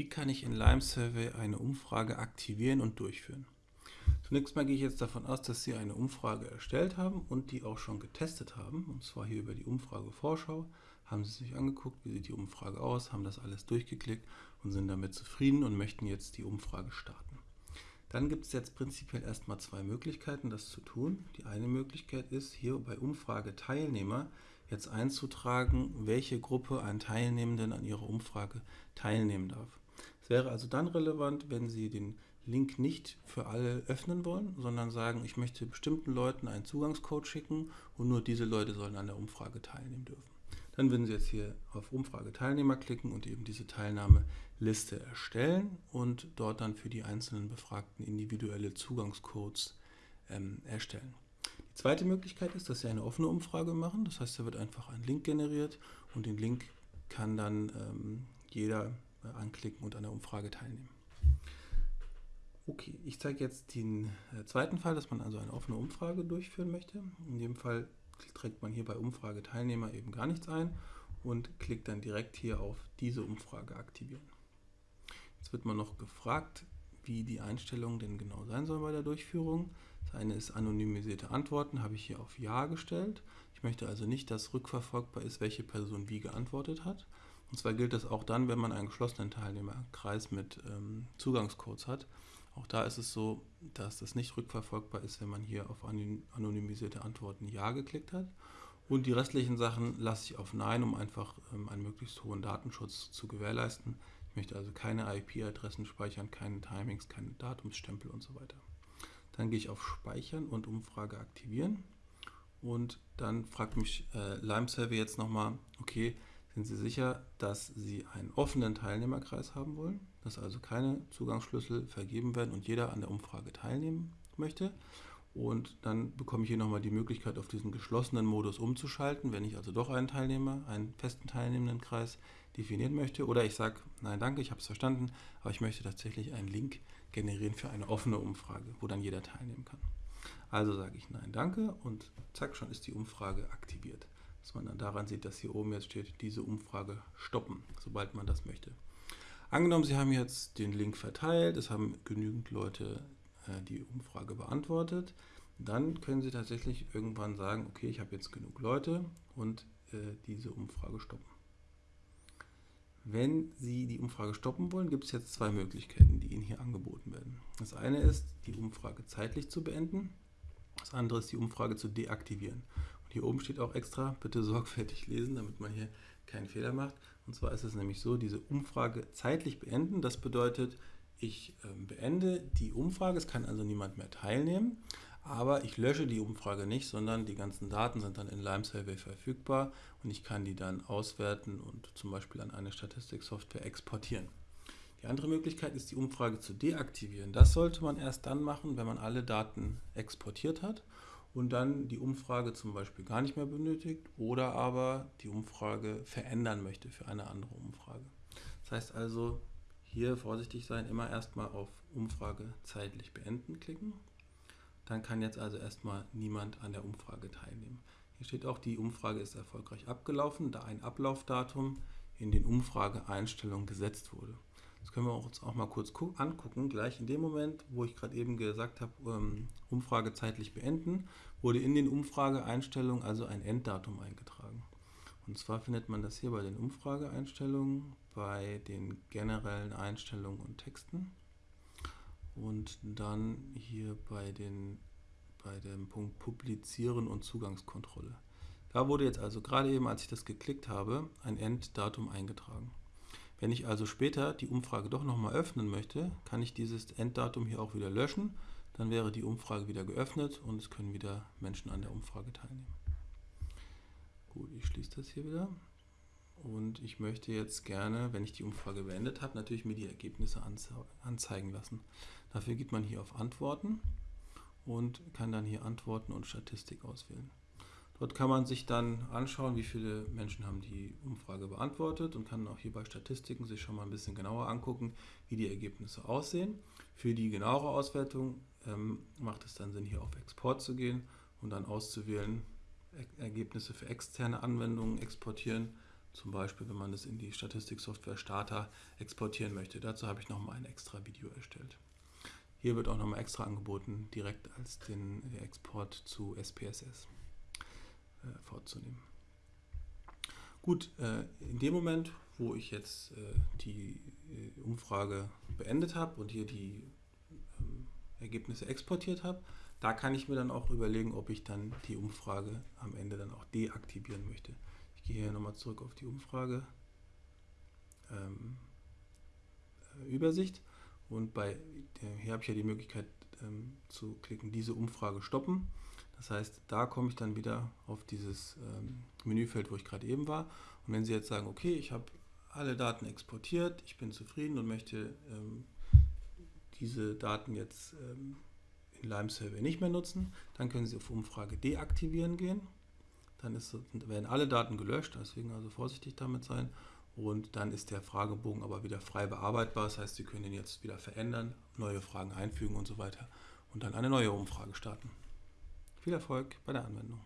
Wie kann ich in Lime Survey eine Umfrage aktivieren und durchführen? Zunächst mal gehe ich jetzt davon aus, dass Sie eine Umfrage erstellt haben und die auch schon getestet haben. Und zwar hier über die Umfrage-Vorschau. Haben Sie sich angeguckt, wie sieht die Umfrage aus, haben das alles durchgeklickt und sind damit zufrieden und möchten jetzt die Umfrage starten. Dann gibt es jetzt prinzipiell erstmal zwei Möglichkeiten, das zu tun. Die eine Möglichkeit ist, hier bei Umfrage Teilnehmer jetzt einzutragen, welche Gruppe an Teilnehmenden an Ihrer Umfrage teilnehmen darf wäre also dann relevant, wenn Sie den Link nicht für alle öffnen wollen, sondern sagen, ich möchte bestimmten Leuten einen Zugangscode schicken und nur diese Leute sollen an der Umfrage teilnehmen dürfen. Dann würden Sie jetzt hier auf Umfrage Teilnehmer klicken und eben diese Teilnahmeliste erstellen und dort dann für die einzelnen Befragten individuelle Zugangscodes ähm, erstellen. Die zweite Möglichkeit ist, dass Sie eine offene Umfrage machen. Das heißt, da wird einfach ein Link generiert und den Link kann dann ähm, jeder anklicken und an der Umfrage teilnehmen. Okay, ich zeige jetzt den äh, zweiten Fall, dass man also eine offene Umfrage durchführen möchte. In dem Fall trägt man hier bei Umfrage Teilnehmer eben gar nichts ein und klickt dann direkt hier auf diese Umfrage aktivieren. Jetzt wird man noch gefragt, wie die Einstellung denn genau sein soll bei der Durchführung. Das eine ist anonymisierte Antworten, habe ich hier auf Ja gestellt. Ich möchte also nicht, dass rückverfolgbar ist, welche Person wie geantwortet hat. Und zwar gilt das auch dann, wenn man einen geschlossenen Teilnehmerkreis mit ähm, Zugangscodes hat. Auch da ist es so, dass das nicht rückverfolgbar ist, wenn man hier auf anonymisierte Antworten Ja geklickt hat. Und die restlichen Sachen lasse ich auf Nein, um einfach ähm, einen möglichst hohen Datenschutz zu gewährleisten. Ich möchte also keine IP-Adressen speichern, keine Timings, keine Datumsstempel und so weiter. Dann gehe ich auf Speichern und Umfrage aktivieren. Und dann fragt mich äh, Lime Survey jetzt nochmal, okay, sind Sie sicher, dass Sie einen offenen Teilnehmerkreis haben wollen, dass also keine Zugangsschlüssel vergeben werden und jeder an der Umfrage teilnehmen möchte. Und dann bekomme ich hier nochmal die Möglichkeit, auf diesen geschlossenen Modus umzuschalten, wenn ich also doch einen Teilnehmer, einen festen teilnehmenden Kreis definieren möchte. Oder ich sage, nein, danke, ich habe es verstanden, aber ich möchte tatsächlich einen Link generieren für eine offene Umfrage, wo dann jeder teilnehmen kann. Also sage ich nein, danke und zack, schon ist die Umfrage aktiviert dass man dann daran sieht, dass hier oben jetzt steht, diese Umfrage stoppen, sobald man das möchte. Angenommen, Sie haben jetzt den Link verteilt, es haben genügend Leute äh, die Umfrage beantwortet, dann können Sie tatsächlich irgendwann sagen, okay, ich habe jetzt genug Leute und äh, diese Umfrage stoppen. Wenn Sie die Umfrage stoppen wollen, gibt es jetzt zwei Möglichkeiten, die Ihnen hier angeboten werden. Das eine ist, die Umfrage zeitlich zu beenden. Das andere ist, die Umfrage zu deaktivieren. Hier oben steht auch extra, bitte sorgfältig lesen, damit man hier keinen Fehler macht. Und zwar ist es nämlich so, diese Umfrage zeitlich beenden. Das bedeutet, ich ähm, beende die Umfrage, es kann also niemand mehr teilnehmen, aber ich lösche die Umfrage nicht, sondern die ganzen Daten sind dann in Lime Survey verfügbar und ich kann die dann auswerten und zum Beispiel an eine Statistiksoftware exportieren. Die andere Möglichkeit ist, die Umfrage zu deaktivieren. Das sollte man erst dann machen, wenn man alle Daten exportiert hat und dann die Umfrage zum Beispiel gar nicht mehr benötigt oder aber die Umfrage verändern möchte für eine andere Umfrage. Das heißt also, hier vorsichtig sein, immer erstmal auf Umfrage zeitlich beenden klicken. Dann kann jetzt also erstmal niemand an der Umfrage teilnehmen. Hier steht auch, die Umfrage ist erfolgreich abgelaufen, da ein Ablaufdatum in den Umfrageeinstellungen gesetzt wurde. Das können wir uns auch mal kurz angucken. Gleich in dem Moment, wo ich gerade eben gesagt habe, ähm, Umfrage zeitlich beenden, wurde in den Umfrageeinstellungen also ein Enddatum eingetragen. Und zwar findet man das hier bei den Umfrageeinstellungen, bei den generellen Einstellungen und Texten und dann hier bei, den, bei dem Punkt Publizieren und Zugangskontrolle. Da wurde jetzt also gerade eben, als ich das geklickt habe, ein Enddatum eingetragen. Wenn ich also später die Umfrage doch nochmal öffnen möchte, kann ich dieses Enddatum hier auch wieder löschen. Dann wäre die Umfrage wieder geöffnet und es können wieder Menschen an der Umfrage teilnehmen. Gut, ich schließe das hier wieder. Und ich möchte jetzt gerne, wenn ich die Umfrage beendet habe, natürlich mir die Ergebnisse anzeigen lassen. Dafür geht man hier auf Antworten und kann dann hier Antworten und Statistik auswählen. Dort kann man sich dann anschauen, wie viele Menschen haben die Umfrage beantwortet und kann auch hier bei Statistiken sich schon mal ein bisschen genauer angucken, wie die Ergebnisse aussehen. Für die genauere Auswertung ähm, macht es dann Sinn, hier auf Export zu gehen und dann auszuwählen, er Ergebnisse für externe Anwendungen exportieren. zum Beispiel, wenn man das in die Statistiksoftware Starter exportieren möchte. Dazu habe ich nochmal ein extra Video erstellt. Hier wird auch nochmal extra angeboten, direkt als den Export zu SPSS äh, vorzunehmen. Gut, äh, in dem Moment, wo ich jetzt äh, die äh, Umfrage beendet habe und hier die ähm, Ergebnisse exportiert habe, da kann ich mir dann auch überlegen, ob ich dann die Umfrage am Ende dann auch deaktivieren möchte. Ich gehe hier nochmal zurück auf die Umfrage ähm, äh, Übersicht und bei hier habe ich ja die Möglichkeit ähm, zu klicken, diese Umfrage stoppen. Das heißt, da komme ich dann wieder auf dieses ähm, Menüfeld, wo ich gerade eben war. Und wenn Sie jetzt sagen, okay, ich habe alle Daten exportiert, ich bin zufrieden und möchte ähm, diese Daten jetzt ähm, in Lime Survey nicht mehr nutzen, dann können Sie auf Umfrage deaktivieren gehen. Dann ist, werden alle Daten gelöscht, deswegen also vorsichtig damit sein. Und dann ist der Fragebogen aber wieder frei bearbeitbar. Das heißt, Sie können ihn jetzt wieder verändern, neue Fragen einfügen und so weiter und dann eine neue Umfrage starten. Viel Erfolg bei der Anwendung.